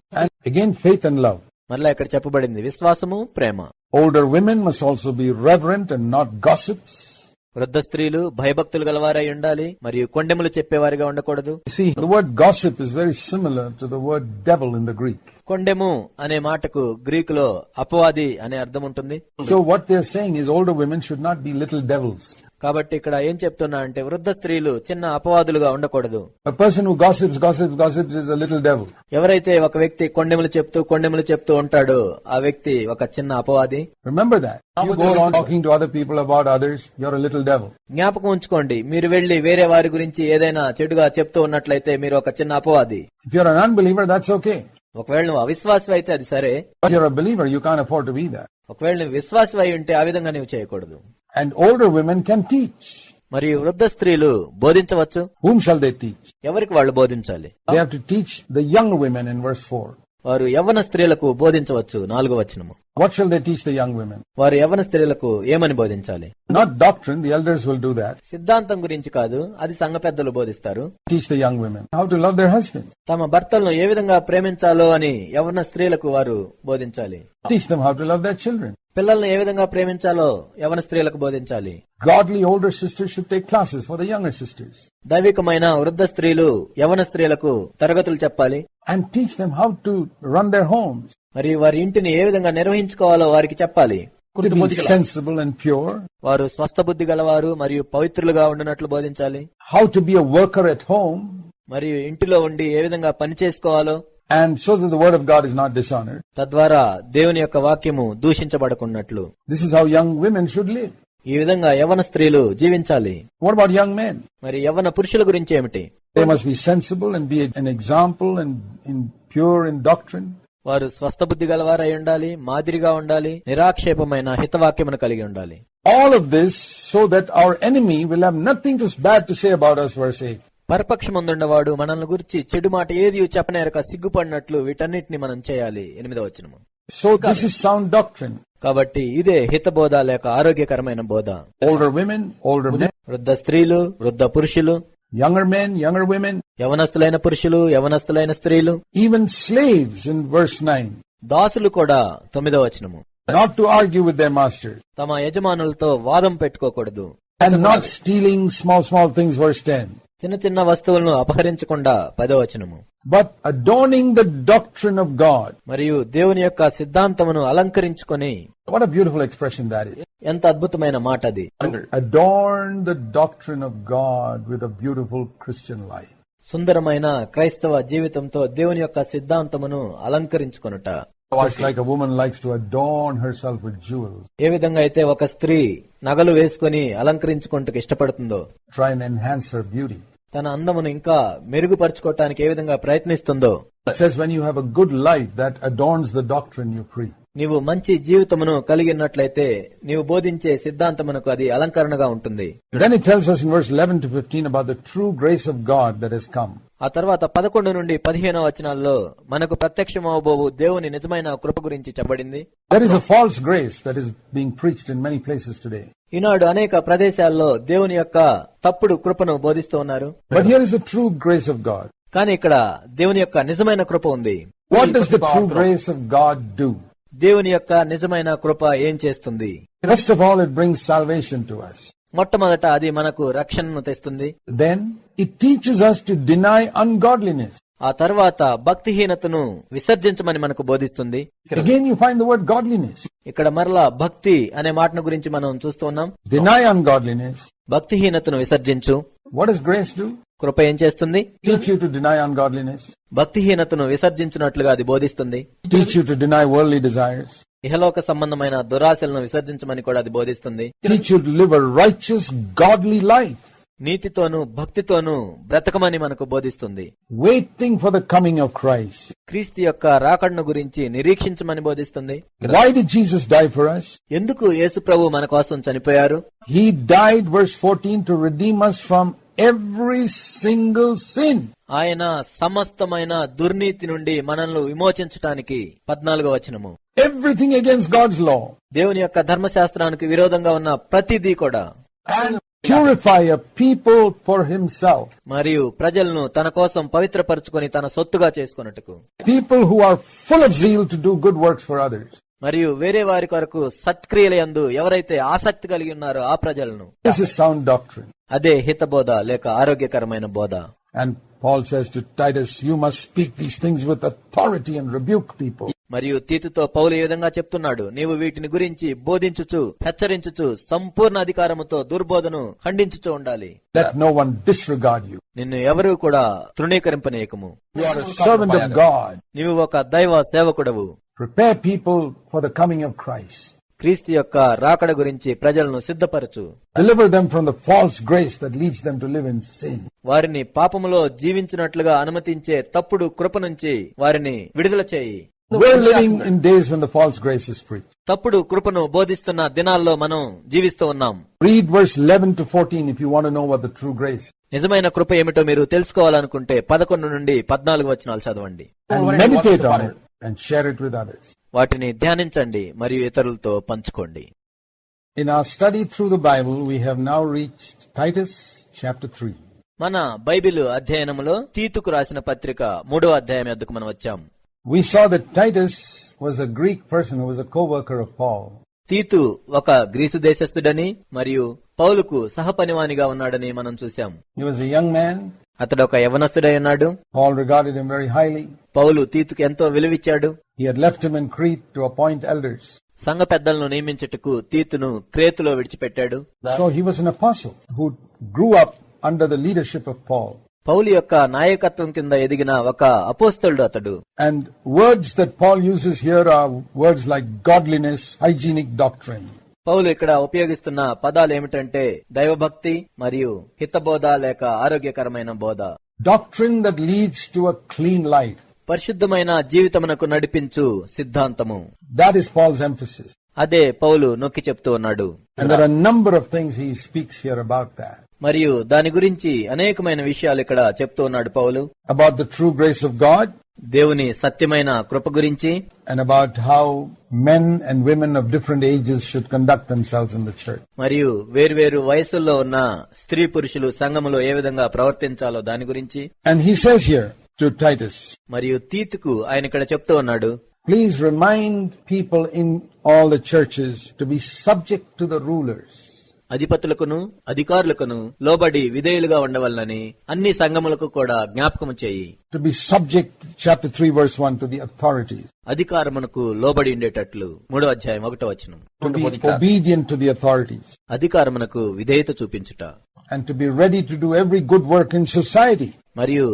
మళ్ళీ ఇక్కడ చెప్పబడింది విశ్వాసము ప్రేమ. Older women must also be reverent and not gossips వృద్ధ స్త్రీలు భయభక్తులు గలవారై ఉండాలి మరియు కొండెములు చెప్పేవారిగా ఉండకూడదు. Word gossip is very similar to word in the Greek కొండెము అనే మాటకు గ్రీక్లో అపవాది అనే అర్థం ఉంటుంది. So what they saying older women should not be little devils కాబట్టి ఇక్కడ ఏం చెప్తున్నా అంటే వృద్ధ స్త్రీలు చిన్న అపవాదులుగా ఉండకూడదు. ఎవరైతే ఒక వ్యక్తి కొండెములు చెప్తూ కొండెములు చెప్తూ ఉంటాడో ఆ వ్యక్తి ఒక చిన్న అపవాది? జ్ఞాపకం ఉంచుకోండి. మీరు వెళ్ళి వేరే వారి గురించి ఏదైనా చెడుగా చెప్తూ ఉన్నట్లయితే మీరు ఒక చిన్న అపవాది. ఒకవేళ నువ్వు అవిశ్వాసం అయితే అది సరే. ఒకవేళ నువ్వు విశ్వాసం అయి ఉంటే ఆ విధంగా నువ్వు చేయకూడదు. And old women can teach మరియు వృద్ధ స్త్రీలు బోధించవచ్చు? హూమ్ షాల్ దే టీచ్ ఎవరికి వాళ్ళు బోధించాలి? They have to teach the young women in verse 4 వారు యవ్వన స్త్రీలకు బోధించవచ్చు. నాలుగో వచ్చినము what shall they teach the young women వారు యవన స్త్రీలకు ఏమని బోధించాలి? Not doctrine the elders will do that సిద్ధాంతం గురించి కాదు అది సంఘ పెద్దలు బోధిస్తారు. Teach the young women how to love their husband తమ భర్తలను ఏ విధంగా ప్రేమించాలో అని యవన స్త్రీలకు వారు బోధించాలి. Teach them how to love their children పిల్లల్ని ఏ విధంగా ప్రేమించాలో యవన స్త్రీలకు బోధించాలి. Godly older sisters should take classes for the young sisters దైవికమైన వృద్ధ స్త్రీలు యవన స్త్రీలకు తరగతులు చెప్పాలి. And teach them how to run their homes మరి వారి ఇంటిని ఏ విధంగా నిర్వహించుకోవాలో వారికి చెప్పాలి to be sensible and pure, వారు స్వస్థ బుద్ధి గలవారు మరియు పవిత్రులుగా ఉండినట్లు బోధించాలి how to be a worker at home, మరియు ఇంటిలో ఉండి ఏ విధంగా పని చేసుకోవాలో and so that the word of God is not dishonored. తద్వారా దేవుని యొక్క వాక్యము దూషించబడకున్నట్లు This is how young women should live. ఈ విధంగా యవన స్త్రీలు జీవించాలి What about young men? మరి యవన పురుషుల గురించి ఏమిటి They must be sensible and be an example and in pure in doctrine. వారు స్వస్థ బుద్ధి గలవారై ఉండాలి మాదిరిగా ఉండాలి నిరాక్షేపమైన హితవాక్యమును కలిగి ఉండాలి. All of this so that our enemy will have nothing to bad to say about us, verse 8. పరపక్షమందుండవాడు మనల్ని గురించి చెడు మాట ఏది చెప్పనేరక సిగ్గుపడినట్లు వీటన్నిటిని మనం చేయాలి. ఎనిమిదవ వచనము. So this is sound doctrine. కాబట్టి ఇదే హితబోధ లేక ఆరోగ్యకరమైన బోధ. Women, older men, వృద్ధ స్త్రీలు వృద్ధ పురుషులు younger men, younger women, యవనస్తులైన పురుషులు యవనస్తులైన స్త్రీలు even slaves in verse 9. దాసులు కూడా తొమ్మిదవ వచనము Not to argue with their masters. తమ యజమానులతో వాదం పెట్టుకోకూడదు And not stealing small, small things, verse 10. చిన్న చిన్న వస్తువులను అపహరించకుండా పదవ వచనము But adorning the doctrine of God. మరియు దేవుని యొక్క సిద్ధాంతమును అలంకరించుకొని What a beautiful expression that is. ఎంత అద్భుతమైన మాట అది Adorn the doctrine of God with a beautiful Christian life. సుందరమైన క్రైస్తవ జీవితంతో దేవుని యొక్క సిద్ధాంతమును అలంకరించుకొనుట Just like a woman likes to adorn herself with jewels, ఏ విధంగా అయితే ఒక స్త్రీ నగలు వేసుకొని అలంకరించుకుంటూ ఇష్టపడుతుందో try and enhance her beauty. తన అందమును ఇంకా మెరుగుపరచుకోవటానికి ఏ విధంగా ప్రయత్నిస్తుందో. When you have a good life that adorns the doctrine you pre నీవు మంచి జీవితమును కలిగినట్లయితే నీవు బోధించే సిద్ధాంతమునకు అది అలంకరణగా ఉంటుంది. True grace of God that is come ఆ తర్వాత పదకొండు నుండి పదిహేనో వచనాల్లో మనకు ప్రత్యక్షమవబోవు దేవుని నిజమైన కృప గురించి చెప్పబడింది. That false grace that is being preached in places today ఈనాడు అనేక ప్రదేశాల్లో దేవుని యొక్క తప్పుడు కృపను బోధిస్తూ ఉన్నారు. కానీ ఇక్కడ దేవుని యొక్క నిజమైన కృప ఉంది. దేవుని యొక్క నిజమైన కృప ఏం చేస్తుంది? First of all it brings to us మొట్టమొదట అది మనకు రక్షణను తెస్తుంది. Then it teaches us to deny ungodliness ఆ తర్వాత భక్తిహీనతను విసర్జించమని మనకు బోధిస్తుంది. ఇక్కడ మరలా భక్తి అనే మాటను గురించి మనం చూస్తున్నాం భక్తిహీనతను విసర్జించు. కృప ఏం చేస్తుంది? భక్తిహీనతను విసర్జించినట్లుగా అది బోధిస్తుంది. ఇహలోక సంబంధమైన దురాశలను విసర్జించమని కూడా అది బోధిస్తుంది. లైఫ్ నీతితోనూ భక్తితోనూ బ్రతకమని మనకు బోధిస్తుంది Waiting for the coming of Christ. క్రీస్తు యొక్క రాకడను గురించి నిరీక్షించమని బోధిస్తుంది die for us? ఎందుకు యేసు ప్రభు మన కోసం చనిపోయారు He died, verse 14, to redeem us from every single sin. ఆయన సమస్తమైన దుర్నీతి నుండి మనల్ని విమోచించటానికి పద్నాలుగో వచనము Everything against God's law. దేవుని యొక్క ధర్మశాస్త్రానికి విరోధంగా ఉన్న ప్రతిదీ కూడా And purify a people for himself. మరియు ప్రజలను తన కోసం పవిత్రపరచుకొని తన సొత్తుగా చేసుకొనుటకు People who are full of zeal to do good works for others. మరియు వేరే వారి కొరకు సత్క్రియలయందు ఎవరైతే ఆసక్తి కలిగి ఉన్నారో ఆ ప్రజలను This is sound doctrine. అదే హితబోధ లేక ఆరోగ్యకరమైన బోధ And Paul says to Titus, you must speak these things with authority and rebuke people. మరియు తీతుతో పౌలు ఈ విధంగా చెప్తున్నాడు నీవు వీటిని గురించి బోధించుచు హెచ్చరించుచు సంపూర్ణ అధికారముతో దుర్బోధను ఖండించుచు ఉండాలి. నిన్ను ఎవరు కూడా తృణీకరింపనీయకము God. నీవు ఒక దైవ సేవకుడవు Prepare people for the coming of Christ. క్రీస్తు యొక్క రాకడ గురించి ప్రజలను సిద్ధపరచు. వారిని పాపములో జీవించినట్లుగా అనుమతించే తప్పుడు కృప నుంచి వారిని విడుదల చేయి We're living in days when the false grace is preached. తప్పుడు కృపను బోధిస్తున్న దినాల్లో మనం జీవిస్తూ ఉన్నాం Read verse 11 to 14 if you want to know what the true grace. నిజమైన కృప ఏమిటో మీరు తెలుసుకోవాలనుకుంటే పదకొండు నుండి పద్నాలుగు వచనాలు చదవండి and meditate on it and share it with others. వాటిని ధ్యానించండి మరియు ఇతరులతో పంచుకోండి In our study through the Bible, we have now reached Titus chapter 3. మన బైబిల్ అధ్యయనములో తీతుకు రాసిన పత్రిక మూడో అధ్యాయం ఎద్దుకు మనం వచ్చాం We saw that Titus was a Greek person who was a co-worker of Paul. తీతు ఒక గ్రీసు దేశస్థుడని మరియు పౌలుకు సహపనివానిగా ఉన్నాడని మనం చూశాం He was a young man. అతడు ఒక యవనస్తుడై ఉన్నాడు Paul regarded him very highly. పౌలు తీతుకు ఎంతో విలువిచ్చాడు He had left him in Crete to appoint elders. సంఘ పెద్దలను నియమించుటకు తీతును క్రేతులో విడిచిపెట్టాడు So he was an apostle who grew up under the leadership of Paul. పౌలు యొక్క నాయకత్వం కింద ఎదిగిన ఒక అపోస్తడు అతడు. And words that Paul uses here are words like godliness hygienic doctrine పౌలు ఇక్కడ ఉపయోగిస్తున్న పదాలు ఏమిటంటే దైవభక్తి మరియు హితబోధ లేక ఆరోగ్యకరమైన బోధ. Doctrine that leads to a clean life పరిశుద్ధమైన జీవితమునకు నడిపించు సిద్ధాంతము. దాట్ ఇస్ పాల్స్ ఎంఫసిస్ అదే పౌలు నొక్కి చెప్తూ ఉన్నాడు. Number of things he speaks here about that speaks here about that. మరియు దాని గురించి అనేకమైన విషయాలు ఇక్కడ చెప్తూ ఉన్నాడు పౌలు About the true grace of God దేవుని సత్యమైన కృప గురించి and about how men and women of different ages should conduct themselves in the church. మరియు వేర్వేరు వయసుల్లో ఉన్న స్త్రీ పురుషులు సంఘములో ఏ విధంగా ప్రవర్తించాలో దాని గురించి And he says here to Titus, మరియు తీతుకు ఆయన ఇక్కడ చెప్తూ ఉన్నాడు please remind people in all the churches to be subject to the rulers. అధిపతులకును అధికారులకును లోబడి విధేయులుగా ఉండవలనని అన్ని సంఘములకు కూడా జ్ఞాపకము చేయి To be subject, chapter 3 verse 1, to the authorities. అధికారమునకు లోబడి ఉండేటట్లు మూడో అధ్యాయం ఒకటో వచనం. అధికారమునకు విధేయత చూపించుట And to be ready to do every good work in society. మరియు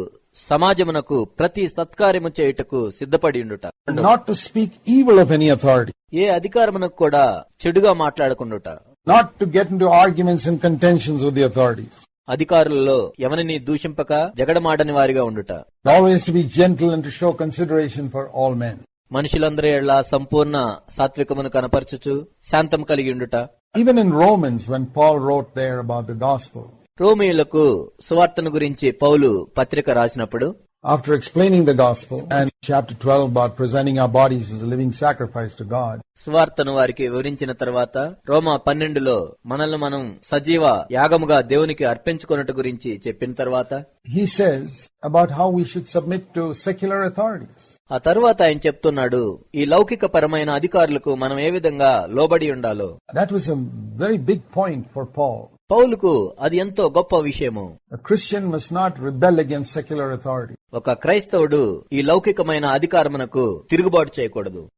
సమాజమునకు ప్రతి సత్కార్యము చేయుటకు సిద్ధపడి ఉండుట Not to speak evil of any authority. ఏ అధికారమునకు కూడా చెడుగా మాట్లాడకుండుట Not to get into arguments and contentions with the authorities. అధికారులలో ఎవరిని దూషింపక జగడమాడని వారిగా ఉండుట Always to be gentle and to show consideration for all men. మనుషులందరి ఎళ్ళ సంపూర్ణ సాత్వికమును కనపరచుచు శాంతం కలిగి ఉండుట Even in Romans, when Paul wrote there about the gospel, రోమియులకు సువార్తను గురించి పౌలు పత్రిక రాసినప్పుడు after explaining the gospel and chapter 12 about presenting our bodies as a living sacrifice to God, సువార్తను వారికి వివరించిన తర్వాత రోమా పన్నెండులో మనల్ని మనం సజీవ యాగముగా దేవునికి అర్పించుకున్నట్టు గురించి చెప్పిన తర్వాత he says about how we should submit to secular authorities. ఆ తరువాత ఆయన చెప్తున్నాడు ఈ లౌకిక పరమైన అధికారులకు మనం ఏ విధంగా లోబడి ఉండాలో That was a very big point for Paul. పౌలుకు అది ఎంతో గొప్ప విషయము. Christian must not rebel against secular authority ఒక క్రైస్తవుడు ఈ లౌకికమైన అధికారమునకు తిరుగుబాటు చేయకూడదు.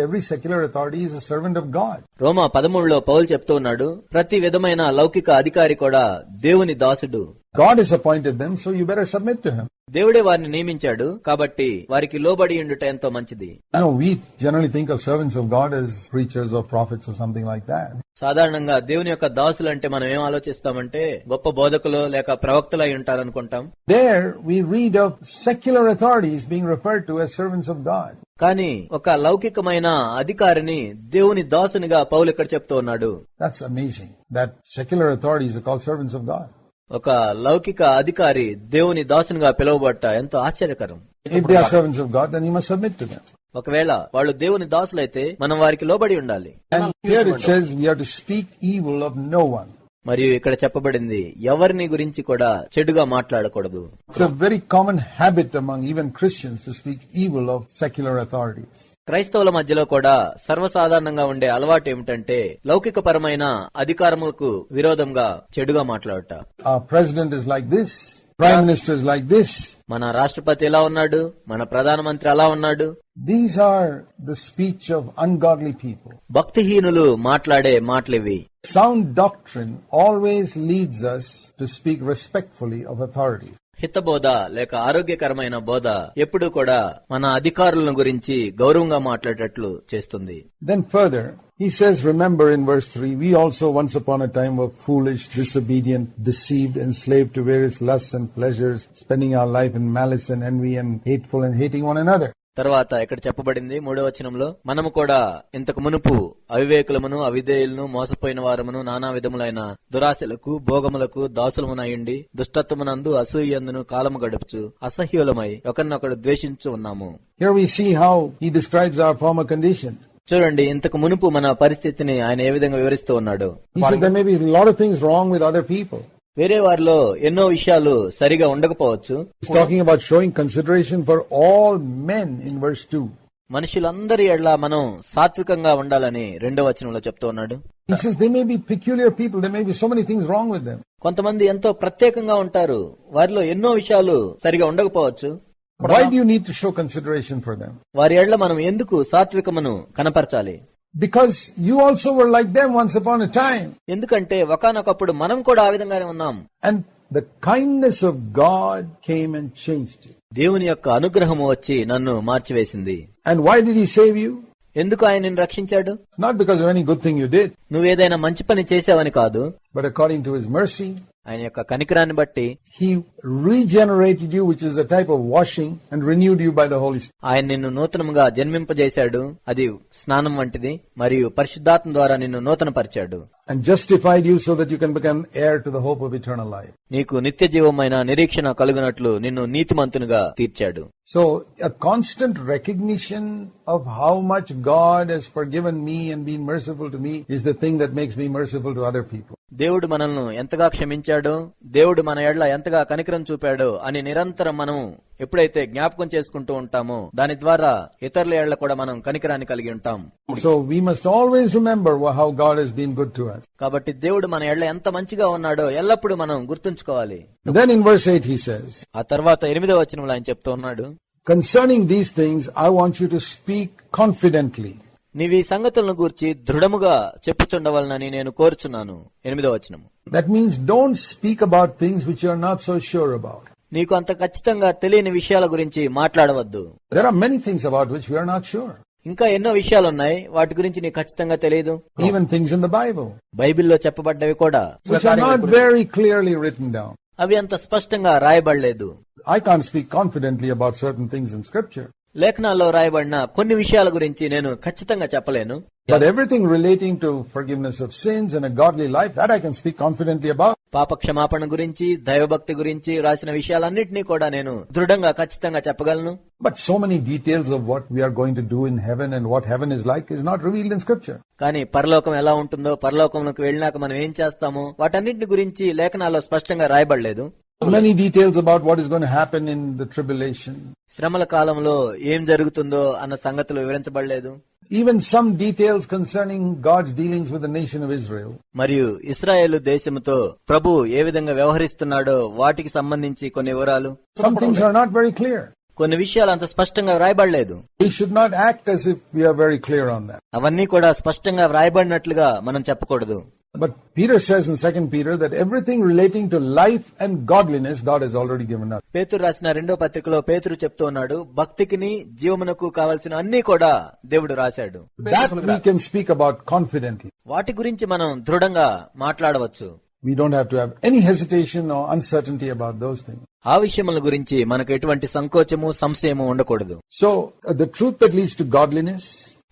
Every secular authority servant of God రోమా పదమూడులో పౌల్ చెప్తూ ఉన్నాడు ప్రతి విధమైన లౌకిక అధికారి కూడా దేవుని దాసుడు. God has appointed them, so you better submit to him. దేవుడే వారిని నియమించాడు కాబట్టి వారికి లోబడి ఉండుట ఎంతో మంచిది You know, we generally think of servants of God as preachers or prophets or something like that. సాధారణంగా దేవుని యొక్క దాసులు అంటే మనం ఏం ఆలోచిస్తామంటే గొప్ప బోధకులు లేక ప్రవక్తలు అయి ఉంటారనుకుంటాం There we read of secular authorities being referred to as servants of God. కానీ ఒక లౌకికమైన అధికారిని దేవుని దాసునిగా పౌలు ఇక్కడ చెప్తూ ఉన్నాడు That's amazing that secular authorities are called servants of God. ఒక లౌకిక అధికారి దేవుని దాసునిగా పిలువబడ్డ ఎంతో ఆశ్చర్యకరం. ఒకవేళ వాళ్ళు దేవుని దాసులైతే మనం వారికి లోబడి ఉండాలి. మరియు ఇక్కడ చెప్పబడింది ఎవరిని గురించి కూడా చెడుగా మాట్లాడకూడదు. Very common habit among even Christians to speak evil of secular authorities క్రైస్తవుల మధ్యలో కూడా సర్వసాధారణంగా ఉండే అలవాటు ఏమిటంటే లౌకిక పరమైన అధికారములకు విరోధంగా చెడుగా మాట్లాడట. President is like this prime minister is like this మన రాష్ట్రపతి ఎలా ఉన్నాడు? మన ప్రధానమంత్రి అలా ఉన్నాడు? These are the speech of ungodly people భక్తిహీనులు మాట్లాడే మాటలివి. Sound doctrine always leads us to speak respectfully of authority హితబోధ లేక ఆరోగ్యకరమైన బోధ ఎప్పుడు కూడా మన అధికారులను గురించి గౌరవంగా మాట్లాడేటట్లు చేస్తుంది then further he says, remember in verse 3, we also once upon a time were foolish, disobedient, deceived, enslaved to various lusts and pleasures, spending our life in malice and envy and hateful and hating one another. తర్వాత ఇక్కడ చెప్పబడింది మూడో వచనంలో మనము కూడా ఇంతకు మునుపు అవివేకులమును అవిధేయులను మోసపోయిన వారమును నానా విధములైన దురాశలకు భోగములకు దాసులమునయుండి దుష్టత్వమునందు అసూయందును కాలము గడుపుచు అసహ్యులమై ఒకరినొకడు ద్వేషించు ఉన్నాము Here we see how he describes our former condition. చూడండి ఇంతకు మునుపు మన పరిస్థితిని ఆయన ఏ విధంగా వివరిస్తూ ఉన్నాడు He said there may be a lot of things wrong with other people. వేరే వారిలో ఎన్నో విషయాలు సరిగా ఉండకపోవచ్చు. Talking about showing consideration for all men in verse two మనుషులందరి ఎడ్ల మనం సాత్వికంగా ఉండాలని రెండో వచనంలో చెప్తూ ఉన్నాడు. కొంతమంది ఎంతో ప్రత్యేకంగా ఉంటారు వారిలో ఎన్నో విషయాలు సరిగా ఉండకపోవచ్చు. వారి ఎడ్ల మనం ఎందుకు సాత్వికమును కనపరచాలి? Because you also were like them once upon a time ఎందుకంటే ఒకనొకప్పుడు మనం కూడా ఆ విధంగానే ఉన్నాం. And the kindness of God came and change దేవుని యొక్క అనుగ్రహం వచ్చి నన్ను మార్చివేసింది. And why did save you ఎందుకు ఆయన నిన్ను రక్షించాడు? Not because of any good thing you did నువ్వు ఏదైనా మంచి పని చేసావని కాదు. But according to his mercy ఆయన యొక్క కనికరాన్ని బట్టి he regenerated you which is the type of washing and renewed you by the holy ఆయన నిన్ను నూతనముగా జన్మింపజేశాడు. అది స్నానం వంటిది మరియు పరిశుద్ధాత్మ ద్వారా నిన్ను నూతన పరిచాడు And justified you so that you can become heir to the hope of eternal life. నీకు నిత్య జీవమైన నిరీక్షణ కలుగునట్లు నిన్ను నీతిమంతునిగా తీర్చాడు So, a constant recognition of how much God has forgiven me and been merciful to me is the thing that makes me merciful to other people. దేవుడు మనల్ని ఎంతగా క్షమించాడో దేవుడు మన ఎడ్ల ఎంతగా కనికరం చూపాడో అని నిరంతరం మనం ఎప్పుడైతే జ్ఞాపకం చేసుకుంటూ ఉంటామో దాని ద్వారా ఇతరుల ఎడ్ల కూడా మనం కనికరాన్ని కలిగి ఉంటాం So, we must always remember wha- how God has been good to us. కాబట్టి దేవుడు మన ఎడ్ల ఎంత మంచిగా ఉన్నాడో ఎల్లప్పుడూ మనం గుర్తుంచుకోవాలి Then in verse 8 he says, ఆ తర్వాత ఎనిమిదో వచనంలో ఆయన చెప్తూ ఉన్నాడు Concerning these things, I want you to speak confidently. నీవి ఈ సంగతులను గూర్చి దృఢముగా చెప్పుచుండవలనని నేను కోరుచున్నాను ఎనిమిదో వచనము That means don't speak about things which you are not so sure about. నీకు అంత ఖచ్చితంగా తెలియని విషయాల గురించి మాట్లాడవద్దు. ఇంకా ఎన్నో విషయాలు ఉన్నాయి వాటి గురించి నీకు ఖచ్చితంగా తెలియదు. ఈవెన్ థింగ్స్ ఇన్ ద బైబిల్లో చెప్పబడ్డవి కూడా. వెరీ క్లియర్లీ రిటన్ డౌన్ అవి అంత స్పష్టంగా రాయబడలేదు. I can speak confidently about certain things in scripture లేఖనాల్లో రాయబడిన కొన్ని విషయాల గురించి నేను ఖచ్చితంగా చెప్పలేను. But everything relating to forgiveness of sins and a godly life, that I can speak confidently about. పాప క్షమాపణ గురించి దైవభక్తి గురించి రాసిన విషయాలన్నింటినీ కూడా నేను దృఢంగా ఖచ్చితంగా చెప్పగలను But so many details of what we are going to do in heaven and what heaven is like is not revealed in scripture. కానీ పరలోకం ఎలా ఉంటుందో పరలోకంలోకి వెళ్ళినాక మనం ఏం చేస్తామో వాటన్నింటి గురించి లేఖనాల్లో స్పష్టంగా రాయబడలేదు Many details about what is going to happen in the tribulation. శ్రమల కాలంలో ఏం జరుగుతుందో అన్న సంగతులు వివరించబడలేదు Even some details concerning God's dealings with the nation of Israel. మరియు ఇస్రాయేలు దేశముతో ప్రభు ఏ విధంగా వ్యవహరిస్తున్నాడో వాటికి సంబంధించి కొన్ని వివరాలు Some things are not very clear. కొన్ని విషయాలు అంత స్పష్టంగా వ్రాయబడలేదు We should not act as if we are very clear on that. అవన్నీ కూడా స్పష్టంగా వ్రాయబడినట్లుగా మనం చెప్పకూడదు But Peter says in 2 Peter that everything relating to life and godliness God has already given us. పేతురు రాసిన రెండో పత్రికలో పేతురు చెప్తూ ఉన్నాడు భక్తికిని జీవమునకు కావలసిన అన్ని కూడా దేవుడు రాశాడు That we can speak about confidently. వాటి గురించి మనం దృఢంగా మాట్లాడవచ్చు We don't have to have any hesitation or uncertainty about those things. ఆ విషయముల గురించి మనకు ఎటువంటి సంకోచము సంశయము ఉండకూడదు So, uh, the truth that leads to godliness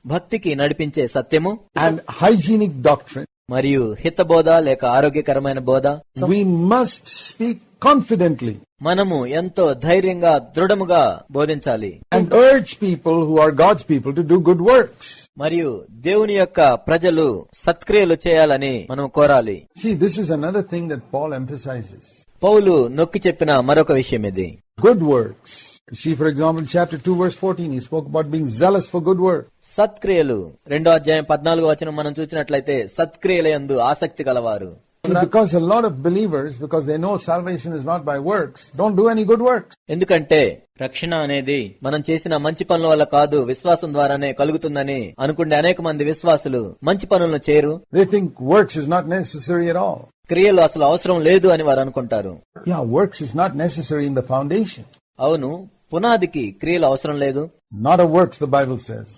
భక్తికి నడిపించే సత్యము and hygienic doctrine, మరియు హితబోధ లేక ఆరోగ్యకరమైన బోధ. మస్ట్ స్పీక్ కాన్ఫిడెంట్లీ మనము ఎంతో ధైర్యంగా దృఢముగా బోధించాలి. People who are God's people to do good work మరియు దేవుని యొక్క ప్రజలు సత్క్రియలు చేయాలని మనం కోరాలి. థింగ్ పౌల్ ఎంఫసైజెస్ పౌలు నొక్కి చెప్పిన మరొక విషయం ఇది. Good works See, for example, chapter 2 verse 14, he spoke about being zealous for good work. సత్క్రియలు రెండో అధ్యాయం పద్నాలుగో వచనం మనం చూసినట్లయితే సత్క్రియల యందు ఆసక్తి గలవారు See, because a lot of believers, because they know salvation is not by works, don't do any good works. ఎందుకంటే రక్షణ అనేది మనం చేసిన మంచి పనుల వల్ల కాదు విశ్వాసం ద్వారానే కలుగుతుందని అనుకునే అనేక మంది విశ్వాసులు మంచి పనులను చేయరు They think works is not necessary at all. క్రియలు అసలు అవసరం లేదు అని వారు అనుకుంటారు Yeah, works is not necessary in the foundation. అవును పునాదికి క్రియలు అవసరం లేదు Not of works, the Bible says.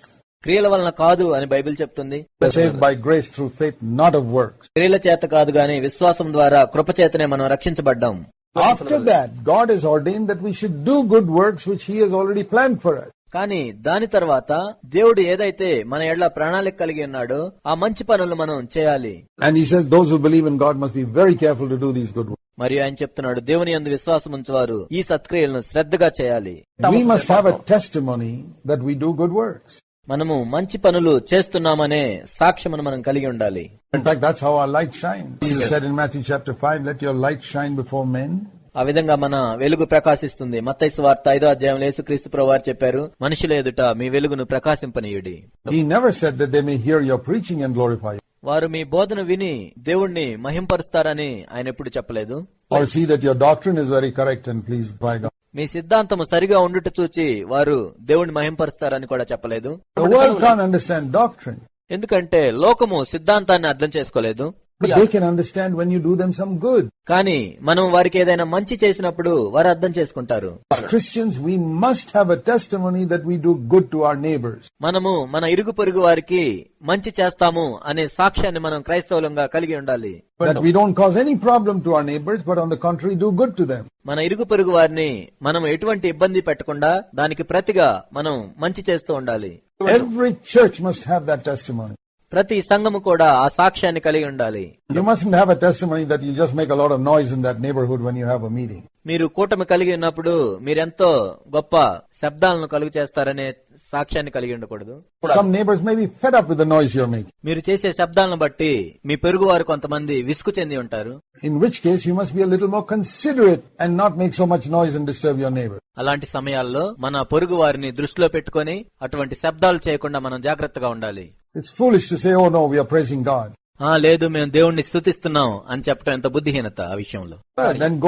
క్రియల వలన కాదు అని బైబిల్ చెప్తుంది Saved by grace through faith, not of works. క్రియల చేత కాదు గాని విశ్వాసం ద్వారా కృపచేతనే మనం రక్షించబడ్డాం After that, God has ordained that we should do good works which He has already planned for us. కానీ దాని తర్వాత దేవుడు ఏదైతే మన ఎడ్ల ప్రణాళిక కలిగి ఉన్నాడో ఆ మంచి పనులు మనం చేయాలి And He says those who believe in God must be very careful to do these good works. మరియు ఆయన చెప్తున్నాడు దేవుని అందు విశ్వాసం ఉంచేవారు ఈ సత్క్రియలను శ్రద్ధగా చేయాలి. మనము మంచి పనులు చేస్తున్నామనే సాక్ష్యం మనం కలిగి ఉండాలి. ఆ విధంగా మన వెలుగు ప్రకాశిస్తుంది. మత్స్సు వార్త ఐదో అధ్యాయం లేసు క్రీస్తు ప్రభు చెప్పారు మనుషుల ఎదుట మీ వెలుగును ప్రకాశింపనీయుడి. హియర్ యువర్ ప్రీచింగ్ అండ్ వారు మీ బోధన విని దేవుణ్ణి మహింపరుస్తారని ఆయన ఎప్పుడు చెప్పలేదు? Or see that your doctrine is very correct and pleased by God. మీ సిద్ధాంతము సరిగా ఉండుట చూచి వారు దేవుణ్ణి మహింపరుస్తారని కూడా చెప్పలేదు? The world can't understand doctrine, ఎందుకంటే లోకము సిద్ధాంతాన్ని అర్థం చేసుకోలేదు. but they can understand when you do them some good. కానీ మనం వారికి ఏదైనా మంచి చేసినప్పుడు వారు అర్థం చేసుకుంటారు As Christians, we must have a testimony that we do good to our neighbors. మనము మన ఇరుగు పొరుగు వారికి మంచి చేస్తాము అనే సాక్ష్యాన్ని మనం క్రైస్తవులంగా కలిగి ఉండాలి That we don't cause any problem to our neighbors, but on the contrary, do good to them. మన ఇరుగు పొరుగు వారిని మనం ఎటువంటి ఇబ్బంది పెట్టకుండా దానికి ప్రతిగా మనం మంచి చేస్తూ ఉండాలి Every church must have that testimony. ప్రతి సంఘము కూడా ఆ సాక్ష్యాన్ని కలిగి ఉండాలి. మీరు కూటమి కలిగి ఉన్నప్పుడు మీరెంతో గొప్ప శబ్దాలను కలుగు చేస్తారనే సాక్ష్యాన్ని కలిగి ఉండకూడదు. మీరు చేసే శబ్దాలను బట్టి మీ పెరుగు వారు కొంతమంది విసుకు చెంది ఉంటారు. In which case you must be more considerate and not make so much noise and disturb your అలాంటి సమయాల్లో మన పొరుగు వారిని దృష్టిలో పెట్టుకుని అటువంటి శబ్దాలు చేయకుండా మనం జాగ్రత్తగా ఉండాలి. It's foolish to say oh no we praising God ఆ లేదు మేము దేవుణ్ణి స్థుతిస్తున్నాం అని చెప్పడం ఎంత బుద్ధిహీనత ఆ విషయంలో. దెన్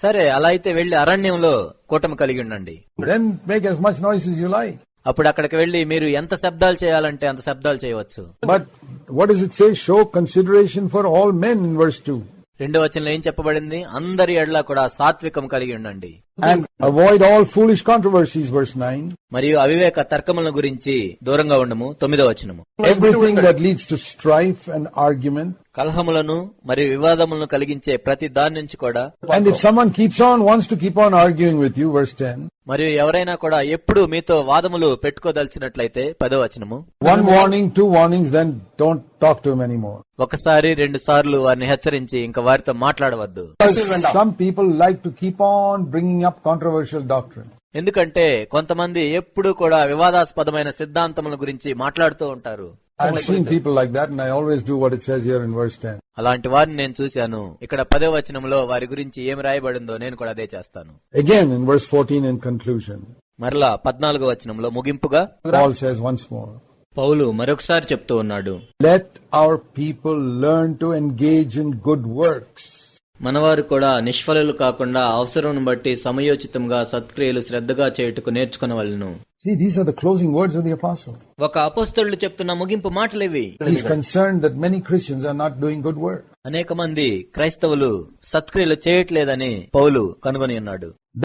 సరే అలా అయితే వెళ్ళి అరణ్యంలో కూటమి కలిగి ఉండండి. Make much noise you like అప్పుడు అక్కడికి వెళ్ళి మీరు ఎంత శబ్దాలు చేయాలంటే అంత శబ్దాలు చేయవచ్చు. But what is it say show consideration for all men in verse two రెండో వచనంలో ఏం చెప్పబడింది? అందరి ఎడ్లా కూడా సాత్వికం కలిగి ఉండండి. మరియు అవివేక తర్కముల గురించి దూరంగా ఉండము. తొమ్మిదో వచనము. టు స్ట్రైఫ్ అండ్ ఆర్గ్యుమెంట్ కలహములను మరియు వివాదములను కలిగించే ప్రతి దాని నుంచి కూడా and if keeps on wants to keep on arguing with you verse ten మరియు ఎవరైనా కూడా ఎప్పుడు మీతో వాదములు పెట్టుకోదలిచినట్లయితే పదో వచనము. One warning two warning then don't talk to many more ఒకసారి రెండు సార్లు వారిని హెచ్చరించి ఇంకా వారితో మాట్లాడవద్దు. Some people like to keep on bringing up controversial doctrine ఎందుకంటే కొంతమంది ఎప్పుడు కూడా వివాదాస్పదమైన సిద్ధాంతముల గురించి మాట్లాడుతూ ఉంటారు. అలాంటి వారిని నేను చూశాను. ఇక్కడ పదే వచనంలో వారి గురించి ఏమి రాయబడిందో నేను కూడా అదే చేస్తాను. అగైన్ ఫోర్టీన్ ఇన్ కన్క్లూజన్ మరలా పద్నాలుగు వచనంలో ముగింపుగా పౌలు మరొకసారి చెప్తూ ఉన్నాడు. Let our people learn to engage in good works మనవారు కూడా నిష్ఫలులు కాకుండా అవసరం బట్టి సమయోచితంగా సత్క్రియలు శ్రద్ధగా చేయుటకు నేర్చుకునవలను See, these are the closing words of the apostle. ఒక అపోస్తలుడు చెప్తున్న ముగింపు మాటలివి He's concerned that many Christians are not doing good work. అనేక మంది క్రైస్తవులు సత్క్రియలు చేయట్లేదని పౌలు కనుగొని ఉన్నాడు